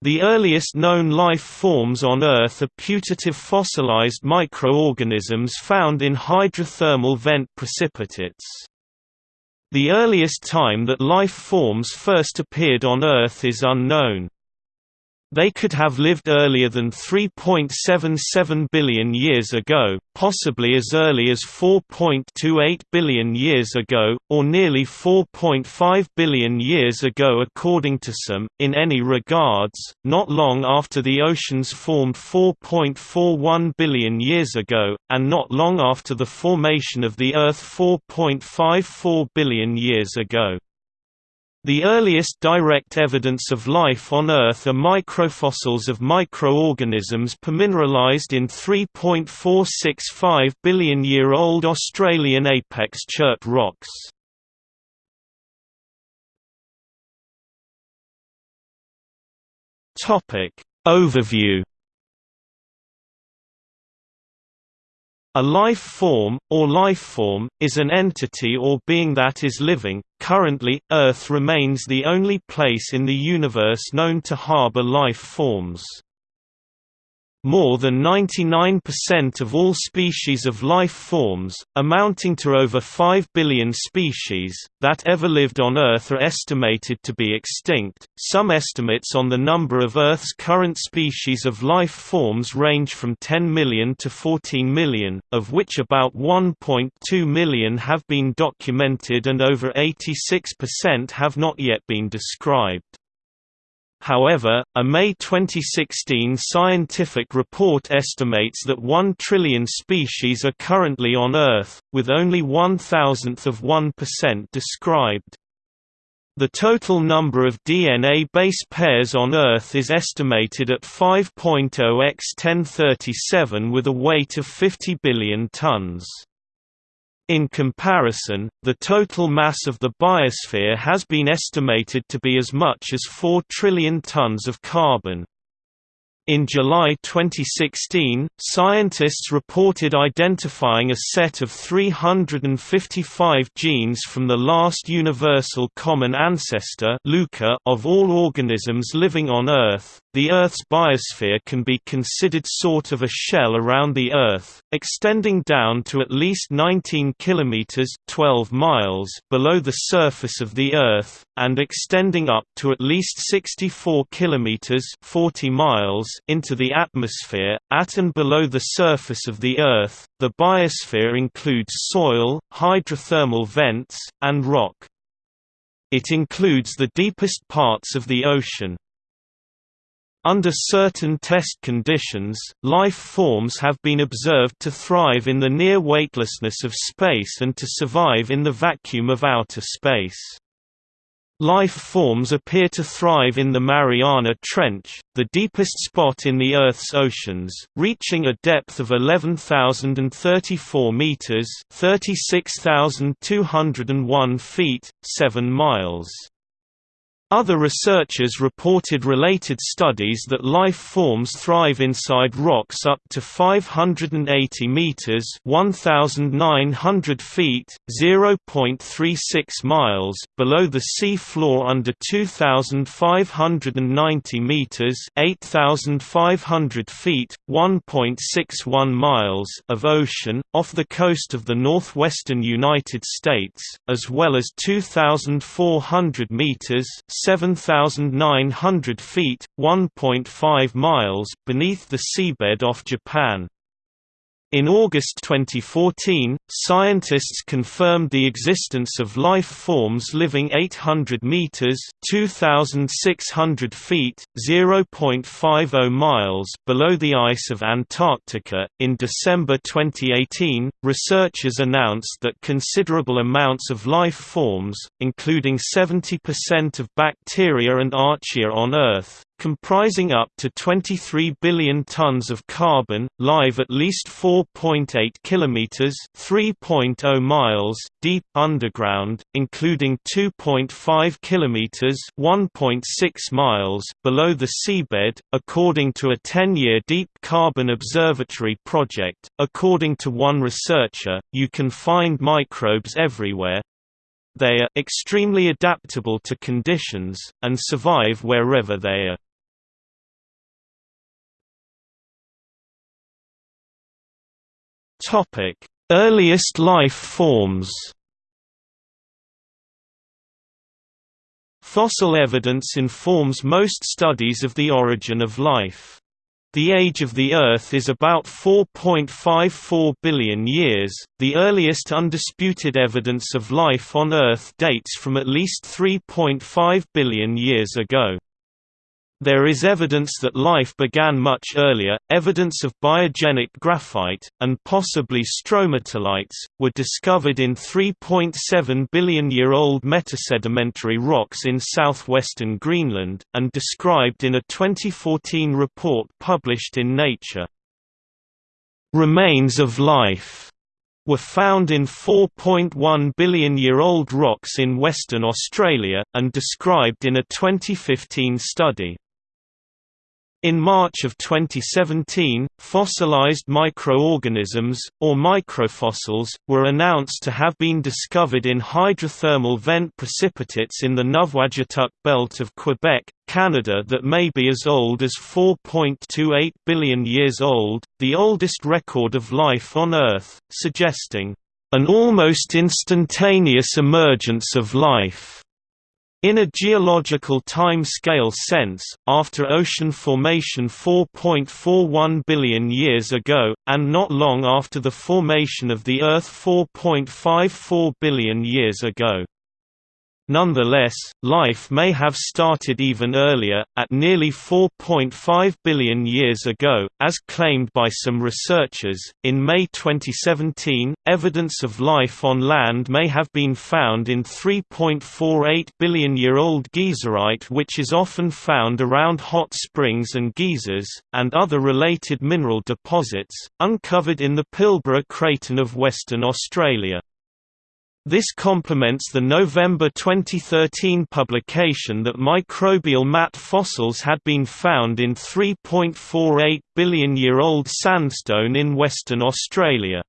The earliest known life forms on Earth are putative fossilized microorganisms found in hydrothermal vent precipitates. The earliest time that life forms first appeared on Earth is unknown. They could have lived earlier than 3.77 billion years ago, possibly as early as 4.28 billion years ago, or nearly 4.5 billion years ago according to some. In any regards, not long after the oceans formed 4.41 billion years ago, and not long after the formation of the Earth 4.54 billion years ago. The earliest direct evidence of life on Earth are microfossils of microorganisms permineralized in 3.465 billion-year-old Australian apex chert rocks. Overview A life form, or life form, is an entity or being that is living. Currently, Earth remains the only place in the universe known to harbor life forms. More than 99% of all species of life forms, amounting to over 5 billion species, that ever lived on Earth are estimated to be extinct. Some estimates on the number of Earth's current species of life forms range from 10 million to 14 million, of which about 1.2 million have been documented and over 86% have not yet been described. However, a May 2016 scientific report estimates that 1 trillion species are currently on Earth, with only one thousandth of 1% described. The total number of DNA base pairs on Earth is estimated at 5.0 x 1037 with a weight of 50 billion tons. In comparison, the total mass of the biosphere has been estimated to be as much as 4 trillion tons of carbon. In July 2016, scientists reported identifying a set of 355 genes from the last universal common ancestor of all organisms living on Earth. The Earth's biosphere can be considered sort of a shell around the Earth, extending down to at least 19 kilometers (12 miles) below the surface of the Earth, and extending up to at least 64 kilometers (40 miles) into the atmosphere, at and below the surface of the Earth. The biosphere includes soil, hydrothermal vents, and rock. It includes the deepest parts of the ocean. Under certain test conditions, life forms have been observed to thrive in the near weightlessness of space and to survive in the vacuum of outer space. Life forms appear to thrive in the Mariana Trench, the deepest spot in the Earth's oceans, reaching a depth of 11,034 meters (36,201 feet, 7 miles). Other researchers reported related studies that life forms thrive inside rocks up to 580 meters (1900 feet, 0.36 miles) below the sea floor under 2590 meters (8500 feet, 1.61 miles) of ocean off the coast of the northwestern United States, as well as 2400 meters 7,900 feet (1.5 miles) beneath the seabed off Japan. In August 2014, scientists confirmed the existence of life forms living 800 meters (2600 feet, 0.50 miles) below the ice of Antarctica. In December 2018, researchers announced that considerable amounts of life forms, including 70% of bacteria and archaea on Earth, comprising up to 23 billion tons of carbon, live at least 4.8 kilometers (3.0 miles) deep underground, including 2.5 kilometers (1.6 miles) below the seabed, according to a 10-year deep carbon observatory project. According to one researcher, you can find microbes everywhere, they are extremely adaptable to conditions, and survive wherever they are. Earliest life forms Fossil evidence informs most studies of the origin of life. The age of the Earth is about 4.54 billion years. The earliest undisputed evidence of life on Earth dates from at least 3.5 billion years ago. There is evidence that life began much earlier. Evidence of biogenic graphite, and possibly stromatolites, were discovered in 3.7 billion year old metasedimentary rocks in southwestern Greenland, and described in a 2014 report published in Nature. Remains of life were found in 4.1 billion year old rocks in Western Australia, and described in a 2015 study. In March of 2017, fossilized microorganisms, or microfossils, were announced to have been discovered in hydrothermal vent precipitates in the Nuvvuagittuq belt of Quebec, Canada that may be as old as 4.28 billion years old, the oldest record of life on Earth, suggesting an almost instantaneous emergence of life. In a geological time-scale sense, after ocean formation 4.41 billion years ago, and not long after the formation of the Earth 4.54 billion years ago. Nonetheless, life may have started even earlier, at nearly 4.5 billion years ago, as claimed by some researchers. In May 2017, evidence of life on land may have been found in 3.48 billion year old geyserite, which is often found around hot springs and geysers, and other related mineral deposits, uncovered in the Pilbara Craton of Western Australia. This complements the November 2013 publication that microbial mat fossils had been found in 3.48 billion-year-old sandstone in Western Australia.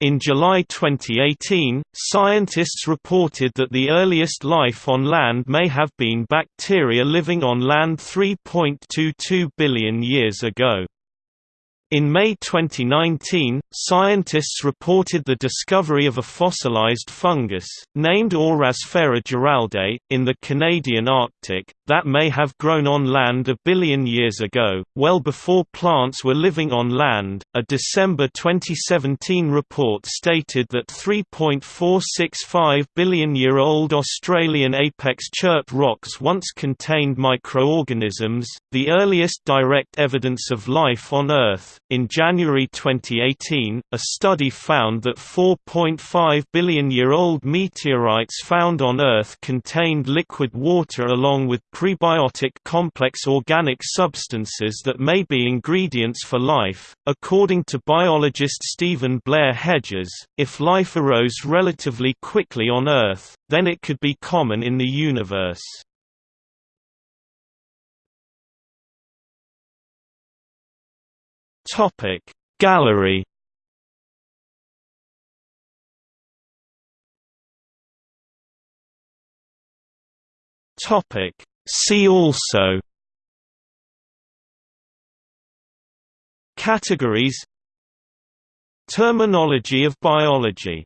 In July 2018, scientists reported that the earliest life on land may have been bacteria living on land 3.22 billion years ago. In May 2019, scientists reported the discovery of a fossilized fungus, named Ourasphaira giraldae, in the Canadian Arctic, that may have grown on land a billion years ago, well before plants were living on land. A December 2017 report stated that 3.465 billion year old Australian apex chert rocks once contained microorganisms, the earliest direct evidence of life on Earth. In January 2018, a study found that 4.5 billion year old meteorites found on Earth contained liquid water along with prebiotic complex organic substances that may be ingredients for life. According to biologist Stephen Blair Hedges, if life arose relatively quickly on Earth, then it could be common in the universe. Topic. Gallery Topic. See also Categories Terminology of biology